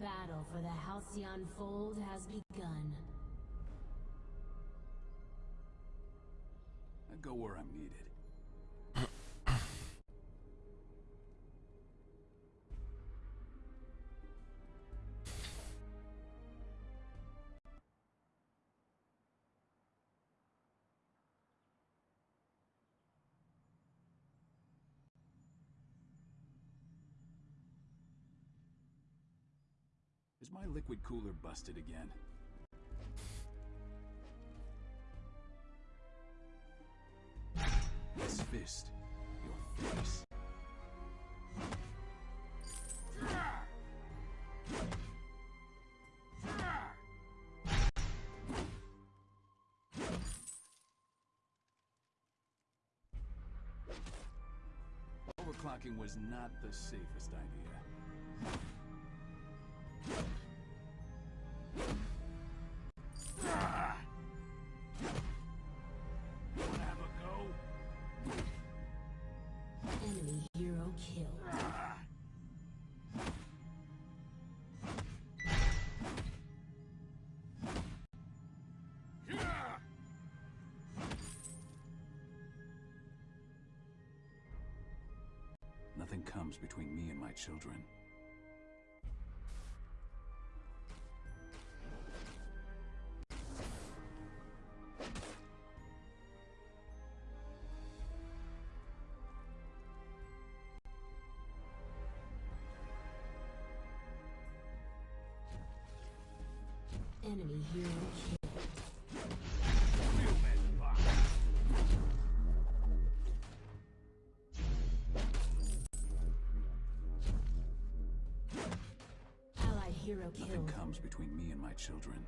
battle for the Halcyon Fold has begun. Is my liquid cooler busted again? This fist, your face. Overclocking was not the safest idea. Enemy hero. Nothing comes between me and my children. Allied hero Nothing comes between me and my children.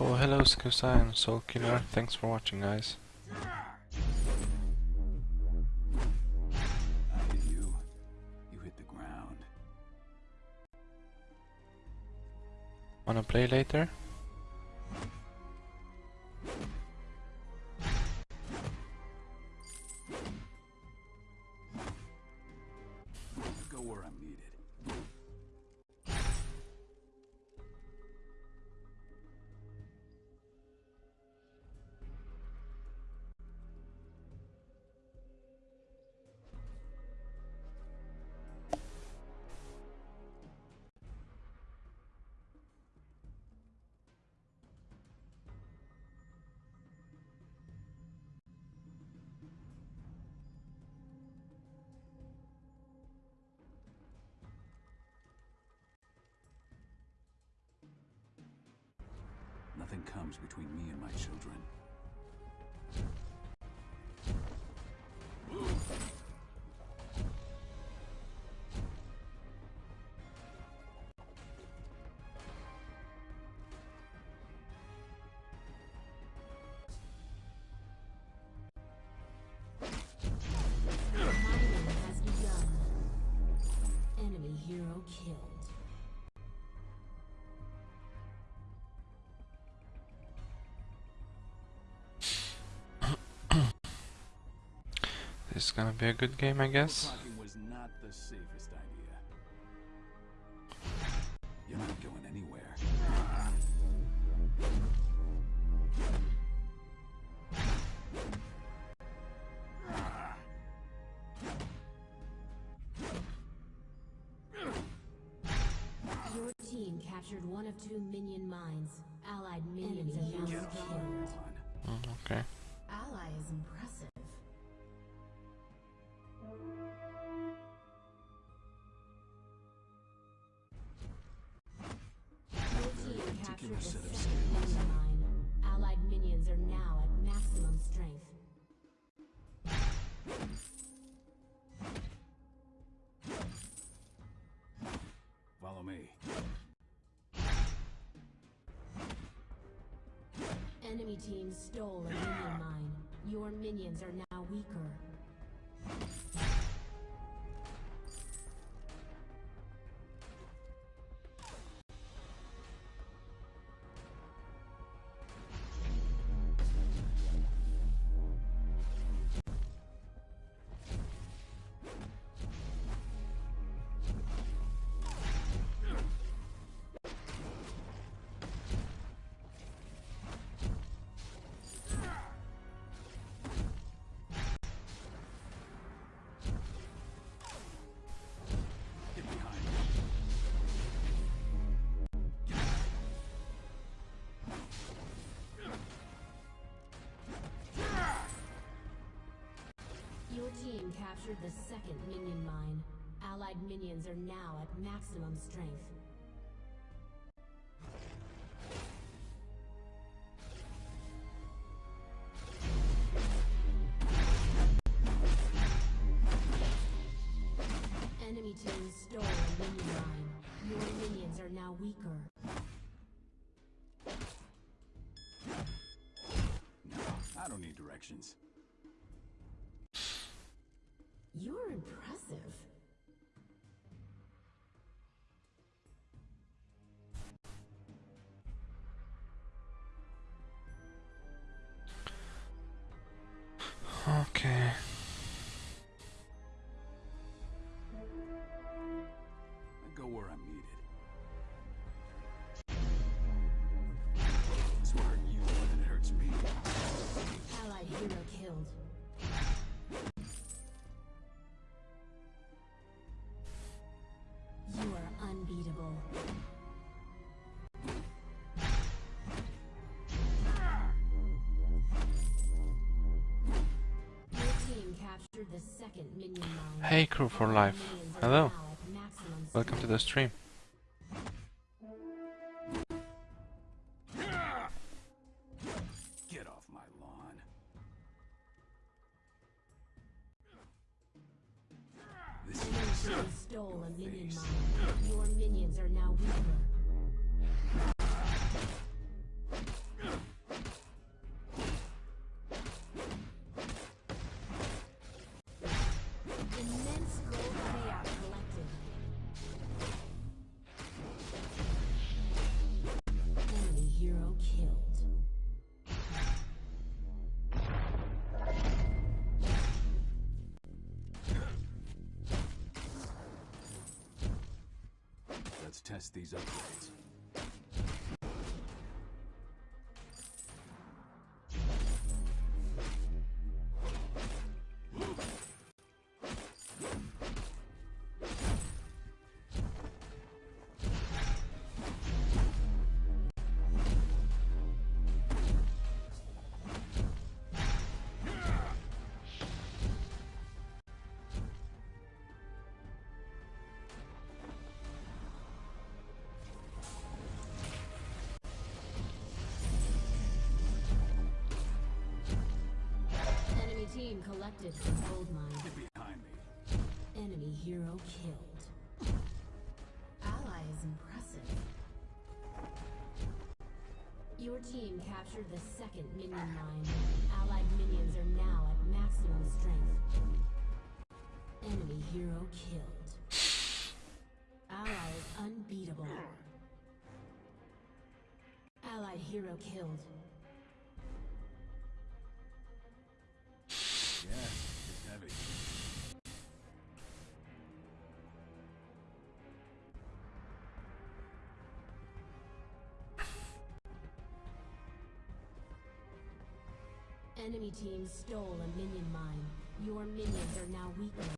Oh, hello Skusai and Soul Killer. Thanks for watching, guys. I hit you. You hit the ground. Wanna play later? Go where I'm needed. Nothing comes between me and my children. This is gonna be a good game, I guess. Was not the safest idea. You're not going anywhere. Your team captured one of two minion mines. Allied minions have killed. Mm, okay. Ally is impressive. Set of mine. Allied minions are now at maximum strength. Follow me. Enemy team stole a minion mine. Your minions are now weaker. Captured the second minion mine. Allied minions are now at maximum strength. Enemy team stole a minion mine. Your minions are now weaker. No, I don't need directions. Okay. I go where I'm needed. This will hurt you more than it hurts me. Allied hero killed. You are unbeatable. Hey crew for life. Hello. now at maximum Welcome to the stream. Get off my lawn. This is stole a minion mine. Your minions are now weaker. Test these upgrades. Gold mine. Get behind me. Enemy hero killed. Ally is impressive. Your team captured the second minion mine. Allied minions are now at maximum strength. Enemy hero killed. Ally is unbeatable. Allied hero killed. Enemy team stole a minion mine. Your minions are now weaker.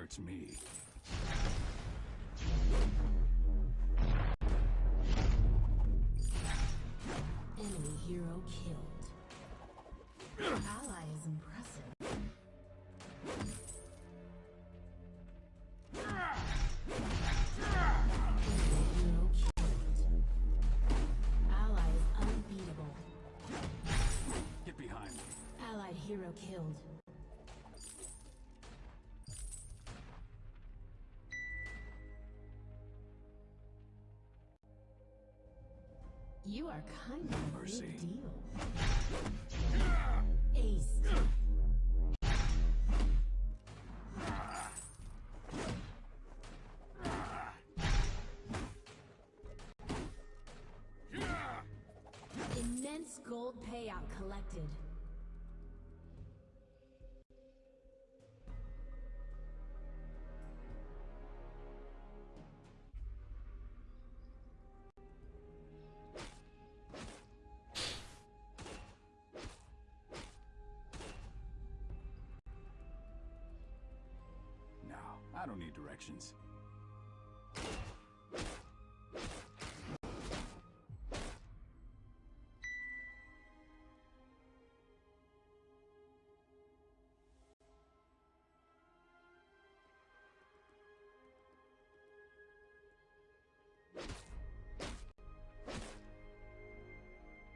hurts me. Enemy hero killed. Ally is impressive. Enemy hero killed. Ally is unbeatable. Get behind me. Allied hero killed. You are kind of a Mercy. big deal. Ace. Immense gold payout collected. I don't need directions.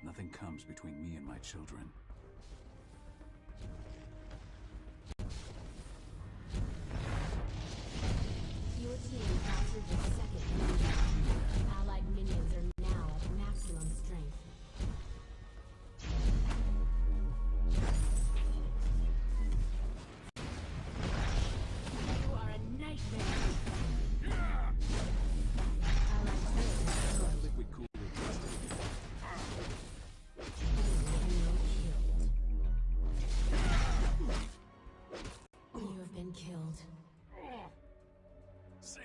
Nothing comes between me and my children.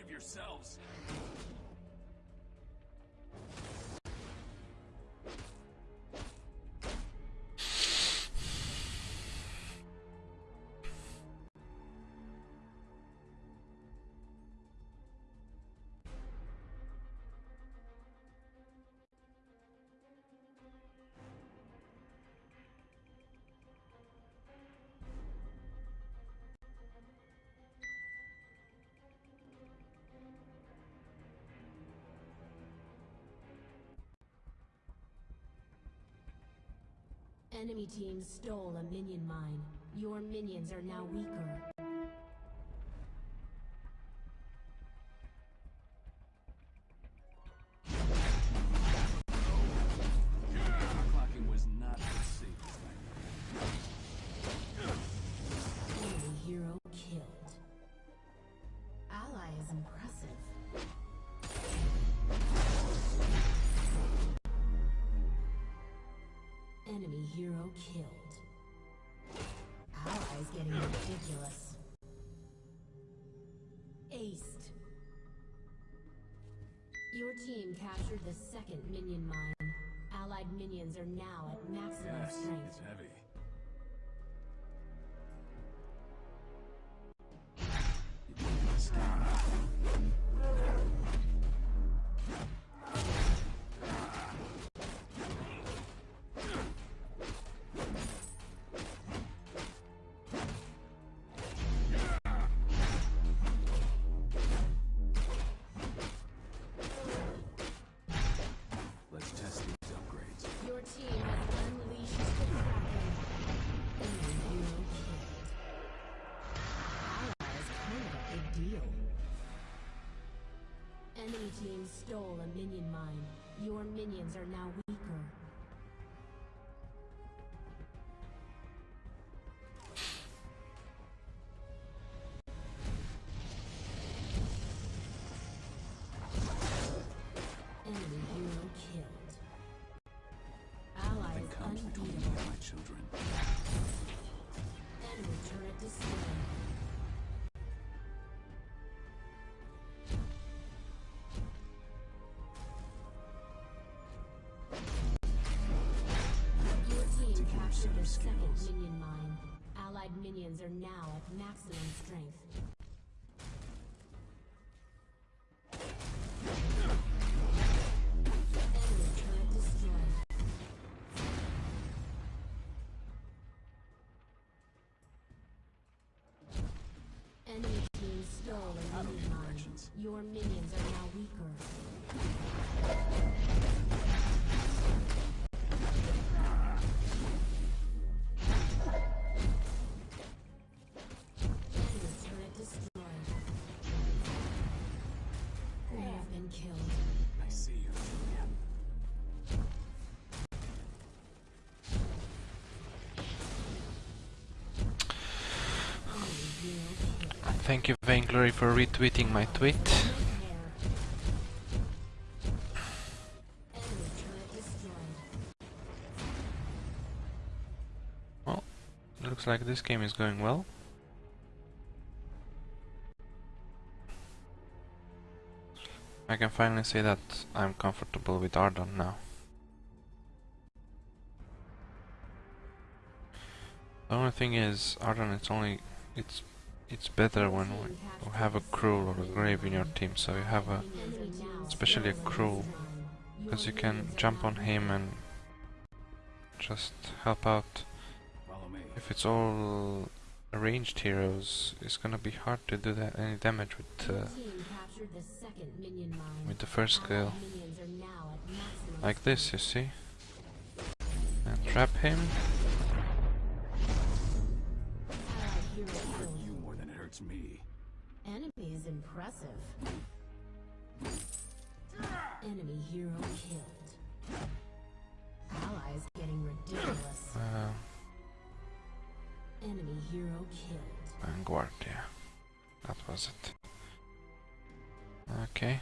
Yourselves! Enemy team stole a minion mine. Your minions are now weaker. Hero killed. Allies getting ridiculous. Aced. Your team captured the second minion mine. Allied minions are now at maximum Yes, strength. it's heavy. Enemy team stole a minion mine. Your minions are now weaker. close. Minion mine. Allied minions are now at maximum strength. Enemy team stole a minion mine. Your minions are now weaker. Been killed. I see you, Julian. Enemy hero killed. Thank you, Vainglory, for retweeting my tweet. Hair. Enemy turret destroyed. Well, looks like this game is going well. I can finally say that I'm comfortable with Ardan now. The only thing is, Ardan, it's only it's it's better when you have a Krul or a Glaive in your team, so you have a especially a Krul, because you can jump on him and just help out. If it's all ranged heroes, it's gonna be hard to do that any damage with uh, with the first skill. Allied minions are now at maximum Like this, you see? And trap him. Allied hero you more than it hurts me. Enemy is impressive. Enemy hero killed. Allies getting ridiculous. Uh, Enemy hero killed. Vanguard, yeah. That was it. Okay.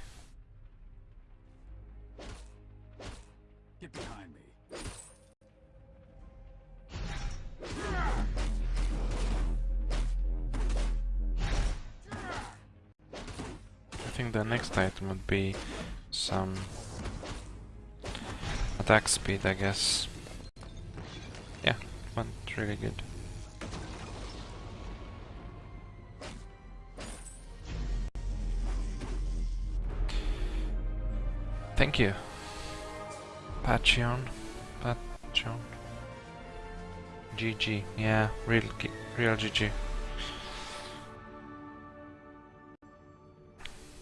Get behind me. I think the next item would be some attack speed, I guess. Yeah, went really good. Thank you. Patreon. Patreon. GG. Yeah, real, real GG.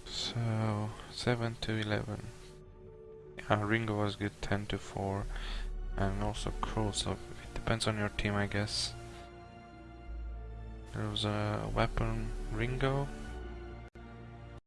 So, 7 to 11. Yeah, Ringo was good 10 to 4. And also Krul, so it depends on your team, I guess. There was a weapon Ringo,